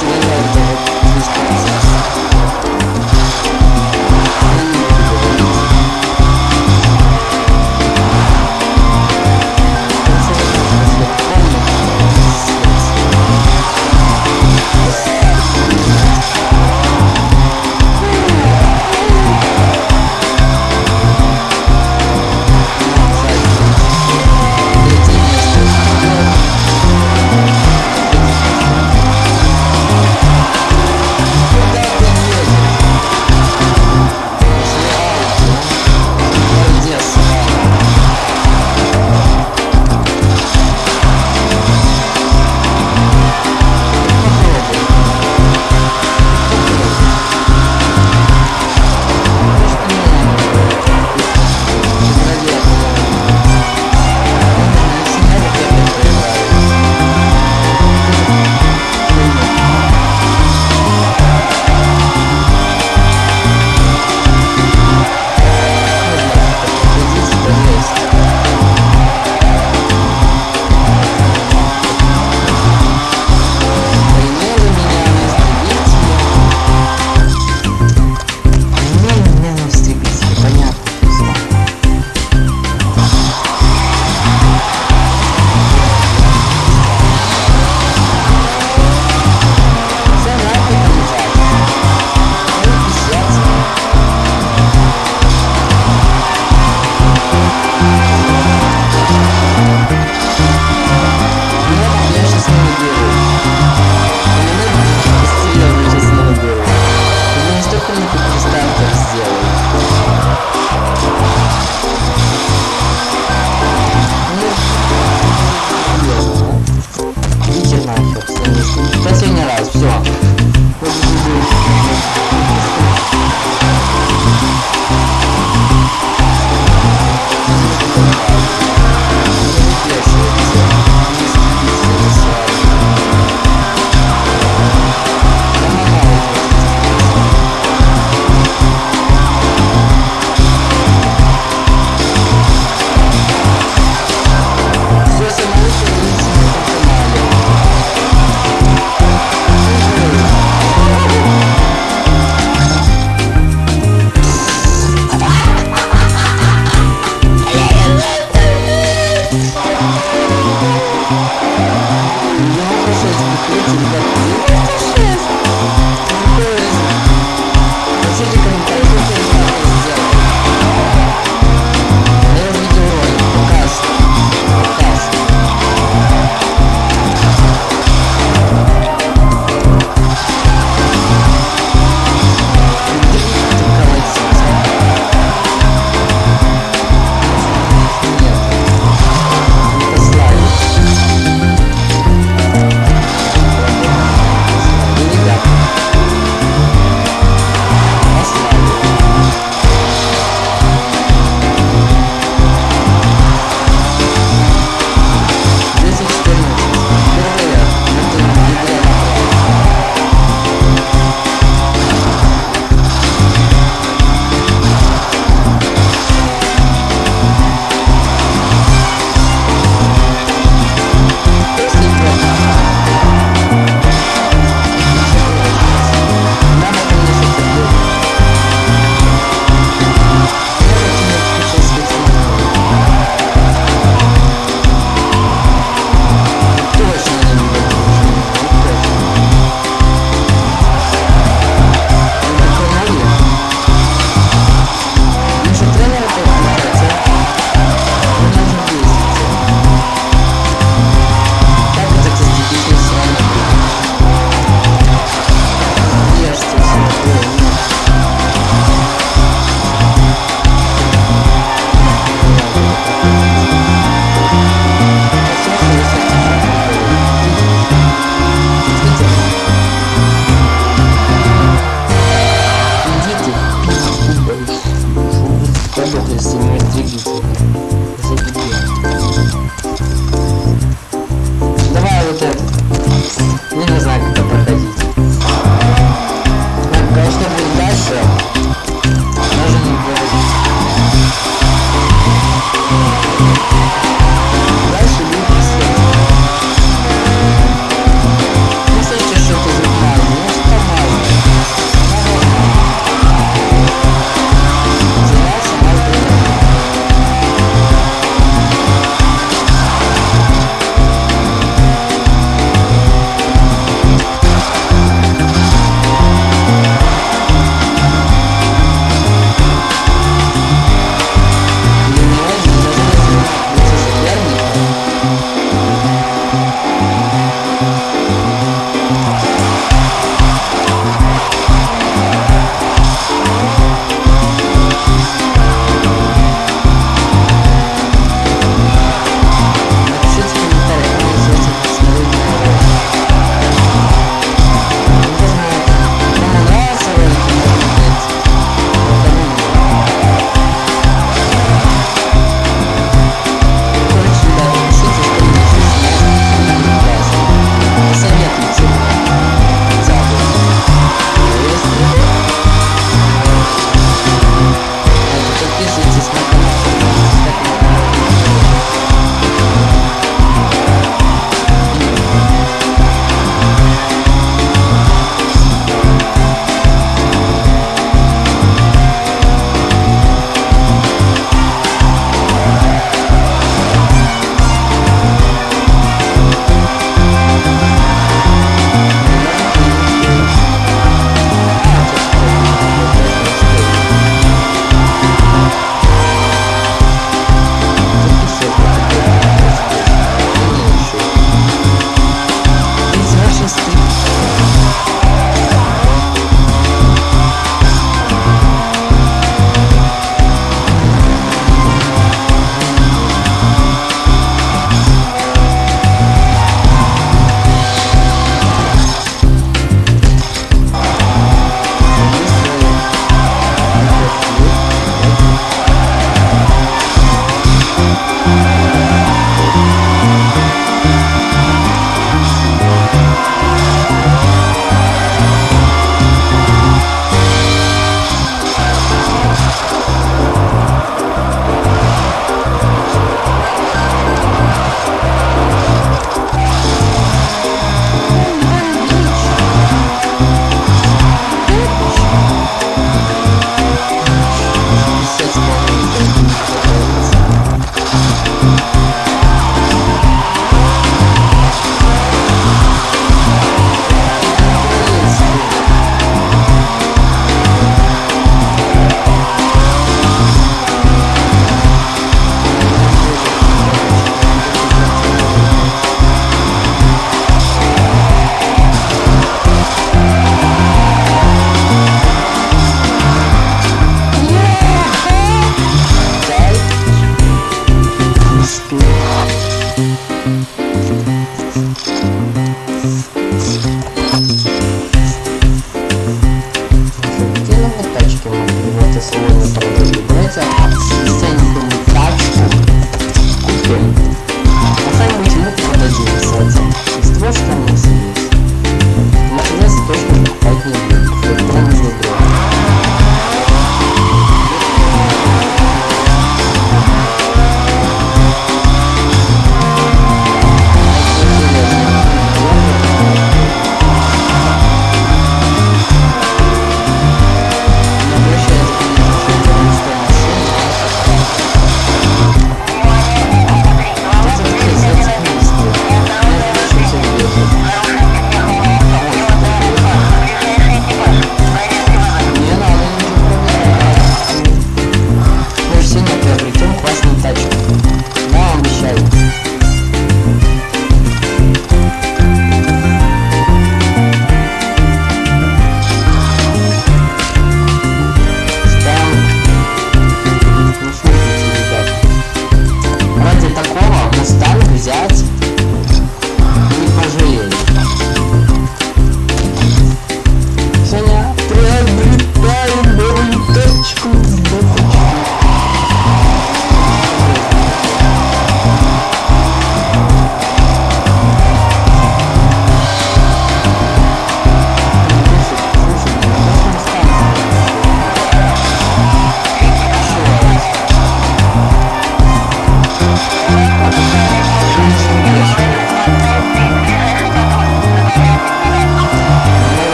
Shalom. Não sei se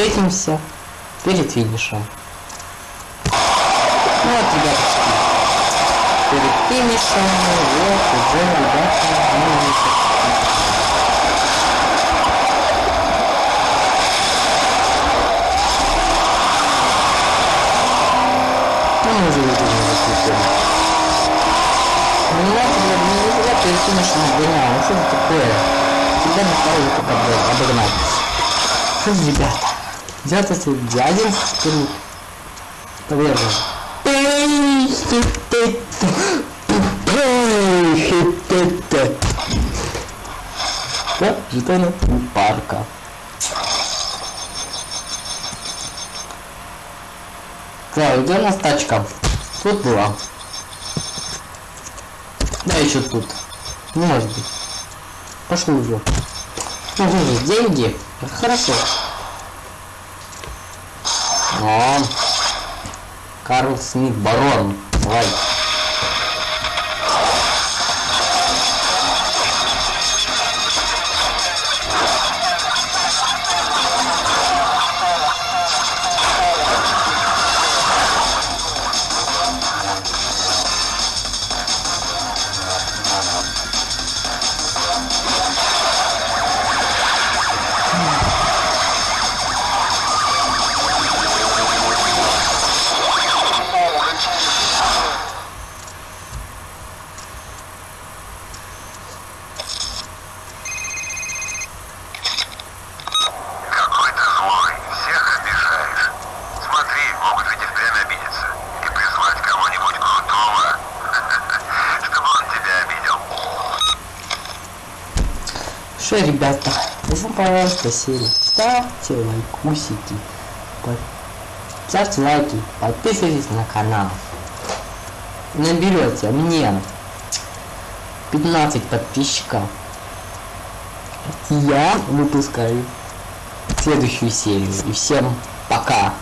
встретимся перед финишем. Ну вот, ребята, перед финишем, вот, уже, ребята, мы Ну, мы уже видели, закрепили. Ну, я тебе не нифига перед финишем обгонял, ну что это такое? Тебя на второй только обогнать. Что ребята? Взято дядин вперед. Повержен. Да, жетоны парка. Так, где у нас тачка? Тут была. Да, еще тут. Не может быть. Пошли уже. Ну, деньги. Хорошо. О, Карл Смит, барон. Давай. Ребята, если вам понравилась серия, ставьте лайкусики, под- ставьте лайки, подписывайтесь на канал. Наберете мне 15 подписчиков. Я выпускаю следующую серию. И всем пока.